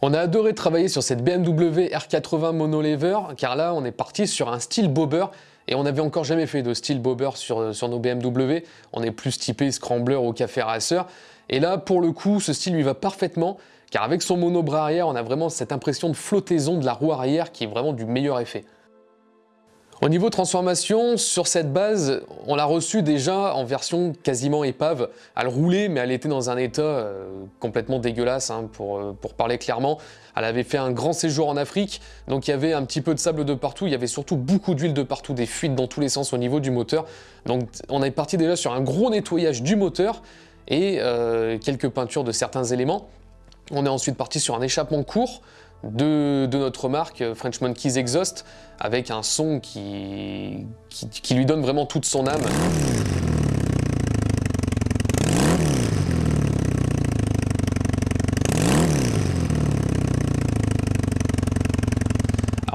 On a adoré travailler sur cette BMW R80 monolever, car là on est parti sur un style bobber, et on n'avait encore jamais fait de style bobber sur, sur nos BMW, on est plus typé scrambler ou café racer, et là pour le coup ce style lui va parfaitement, car avec son monobras arrière on a vraiment cette impression de flottaison de la roue arrière qui est vraiment du meilleur effet. Au niveau transformation, sur cette base, on l'a reçue déjà en version quasiment épave. Elle roulait, mais elle était dans un état euh, complètement dégueulasse, hein, pour, euh, pour parler clairement. Elle avait fait un grand séjour en Afrique, donc il y avait un petit peu de sable de partout, il y avait surtout beaucoup d'huile de partout, des fuites dans tous les sens au niveau du moteur. Donc on est parti déjà sur un gros nettoyage du moteur et euh, quelques peintures de certains éléments. On est ensuite parti sur un échappement court, de, notre marque euh, French Monkeys Exhaust avec un son qui, lui donne vraiment toute son âme.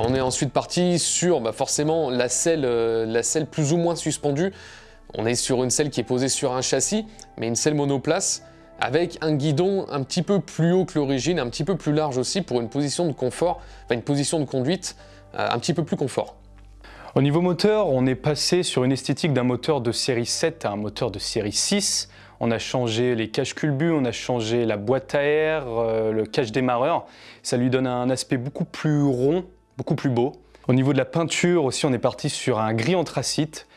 on est ensuite parti sur bah, forcément la selle, euh, la selle plus ou moins suspendue. On est sur une selle qui est posée sur un châssis, mais une selle monoplace avec un guidon un petit peu plus haut que l'origine, un petit peu plus large aussi pour une position de confort, enfin une position de conduite euh, un petit peu plus confort. Au niveau moteur, on est passé sur une esthétique d'un moteur de série 7 à un moteur de série 6. On a changé les caches culbus, on a changé la boîte à air, euh, le cache démarreur. Ça lui donne un aspect beaucoup plus rond, beaucoup plus beau. Au niveau de la peinture aussi, on est parti sur un gris anthracite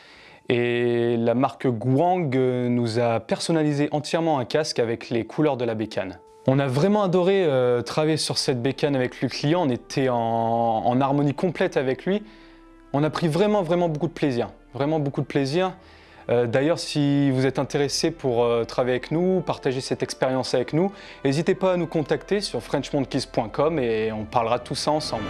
et la marque Guang nous a personnalisé entièrement un casque avec les couleurs de la bécane. On a vraiment adoré euh, travailler sur cette bécane avec le client, on était en, harmonie complète avec lui. On a pris vraiment, vraiment beaucoup de plaisir, vraiment beaucoup de plaisir. Euh, d'ailleurs, si vous êtes intéressé pour euh, travailler avec nous, partager cette expérience avec nous, n'hésitez pas à nous contacter sur frenchmonkeys.com et on parlera tout ça ensemble.